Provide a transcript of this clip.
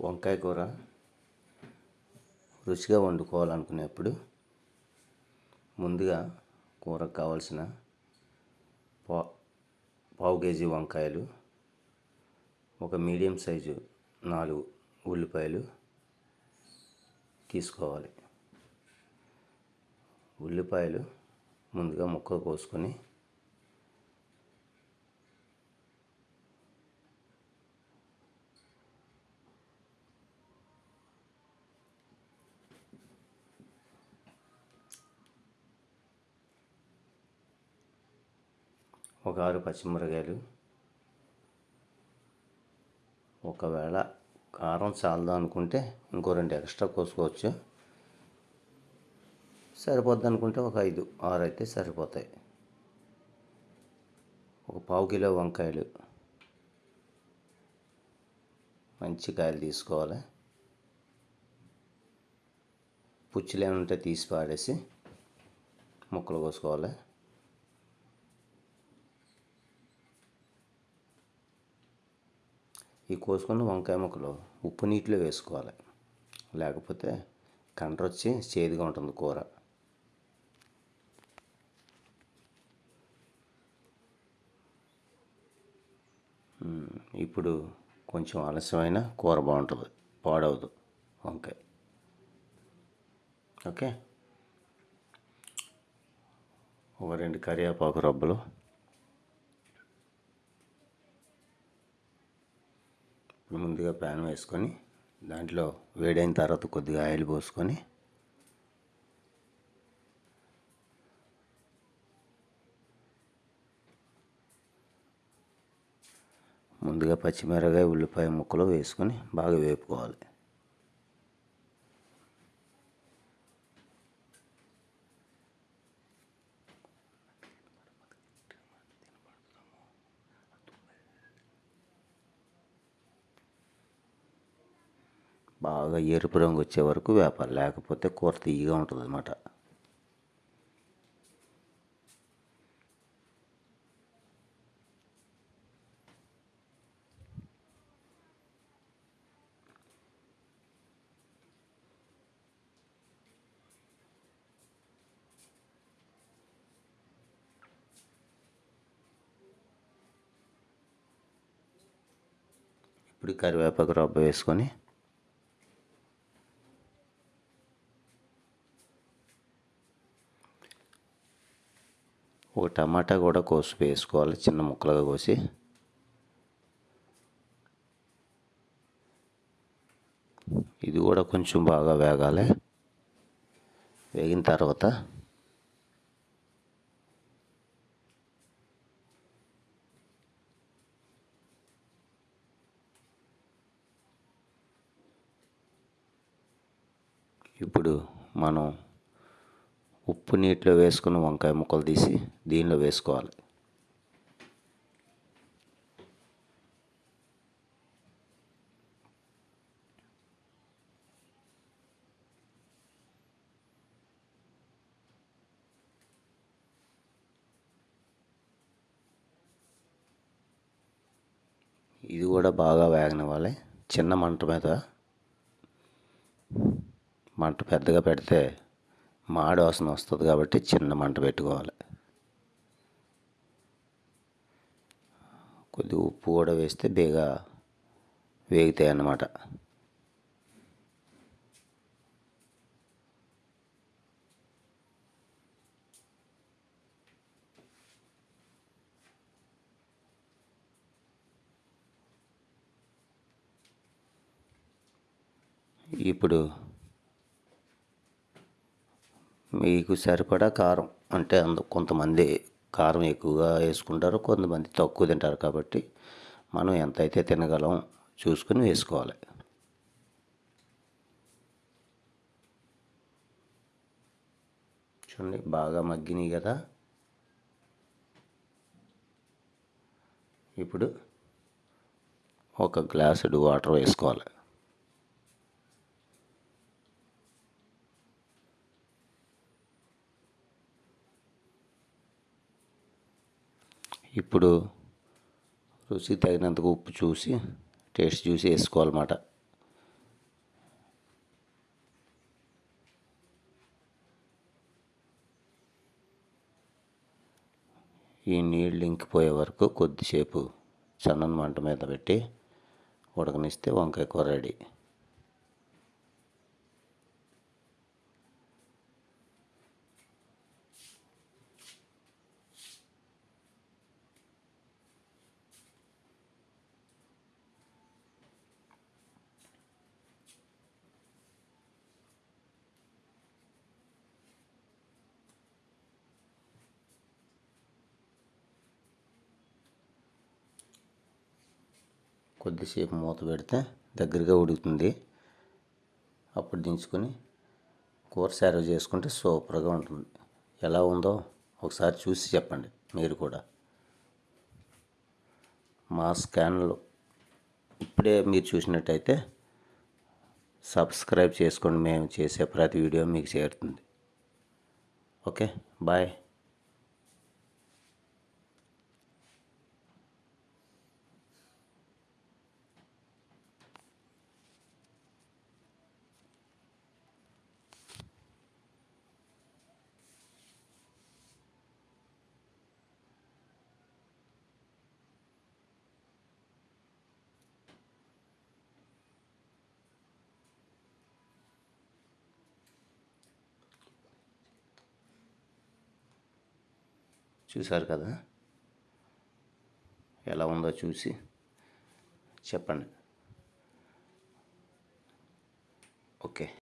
వంకాయ కూర రుచిగా వండుకోవాలనుకునేప్పుడు ముందుగా కూరకు కావాల్సిన పా పావు కేజీ వంకాయలు ఒక మీడియం సైజు నాలుగు ఉల్లిపాయలు తీసుకోవాలి. ఉల్లిపాయలు ముందుగా ముక్క కోసుకొని ఒక ఆరు పచ్చిమిరకాయలు. ఒకవేళ కారం చాలదా అనుకుంటే ఇంకో రెండు ఎక్స్ట్రా కోసుకోవచ్చు. సరిపోద్ది అనుకుంటే ఒక ఐదు ఆరు అయితే సరిపోతాయి. ఒక పావు కిలో వంకాయలు. మంచి కాయలు తీసుకోవాలి. పుచ్చులు ఏమైనా ఉంటే తీసి పాడేసి ముక్కలు కోసుకోవాలి. ఈ కోసుకున్న వంకాయ ముక్కలు ఉప్పు నీటిలో వేసుకోవాలి. లేకపోతే కండ్రొచ్చి చేదుగా ఉంటుంది కూర. ఇప్పుడు కొంచెం ఆలస్యమైన కూర బాగుంటుంది. పాడవదు వంకాయ. ఓకే? ఒక రెండు కరివేపాకు రబ్బలు ముందుగా ప్యాన్ వేసుకొని దాంట్లో వేడైన తర్వాత కొద్దిగా ఆయిల్ పోసుకొని ముందుగా పచ్చిమిరకాయ ఉల్లిపాయ ముక్కలు వేసుకొని బాగా వేపుకోవాలి. బాగా ఎరుపు రంగు వచ్చే వరకు వేపాలి. లేకపోతే కూర తీయగా ఉంటుంది అనమాట ఇప్పుడు కరివేపాకు రబ్బ వేసుకొని ఒక టమాటా కూడా కోసి వేసుకోవాలి చిన్న ముక్కలుగా కోసి. ఇది కూడా కొంచెం బాగా వేగాలి. వేగిన తర్వాత ఇప్పుడు మనం ఉప్పు నీటిలో వేసుకున్న వంకాయ ముక్కలు తీసి దీనిలో వేసుకోవాలి. ఇది కూడా బాగా వేగనివ్వాలి. చిన్న మంట మీద మంట పెద్దగా పెడితే మాడి వాసన వస్తుంది కాబట్టి చిన్న మంట పెట్టుకోవాలి. కొద్దిగా ఉప్పు కూడా వేస్తే బేగా వేగుతాయి అన్నమాట. ఇప్పుడు మీకు సరిపడా కారం. అంటే అందు కొంతమంది కారం ఎక్కువగా వేసుకుంటారు కొంతమంది తక్కువ తింటారు కాబట్టి మనం ఎంతైతే తినగలం చూసుకుని వేసుకోవాలి. చూడండి బాగా మగ్గినాయి కదా. ఇప్పుడు ఒక గ్లాసుడు వాటర్ వేసుకోవాలి. ఇప్పుడు రుచి తగినంత ఉప్పు చూసి టేస్ట్ చూసి వేసుకోవాలన్నమాట. ఈ నీళ్ళు ఇంకిపోయే వరకు కొద్దిసేపు సన్నని మంట మీద పెట్టి ఉడకనిస్తే వంకాయ కూర రెడీ. కొద్దిసేపు మూత పెడితే దగ్గరగా ఉడుకుతుంది. అప్పుడు దించుకొని కూర సర్వ్ చేసుకుంటే సూపర్గా ఉంటుంది. ఎలా ఉందో ఒకసారి చూసి చెప్పండి మీరు కూడా. మా స్కాన్లో ఇప్పుడే మీరు చూసినట్టయితే సబ్స్క్రైబ్ చేసుకోండి. మేము చేసే ప్రతి వీడియో మీకు చేరుతుంది. Okay bye. చూశారు కదా? ఎలా ఉందో చూసి చెప్పండి. ఓకే.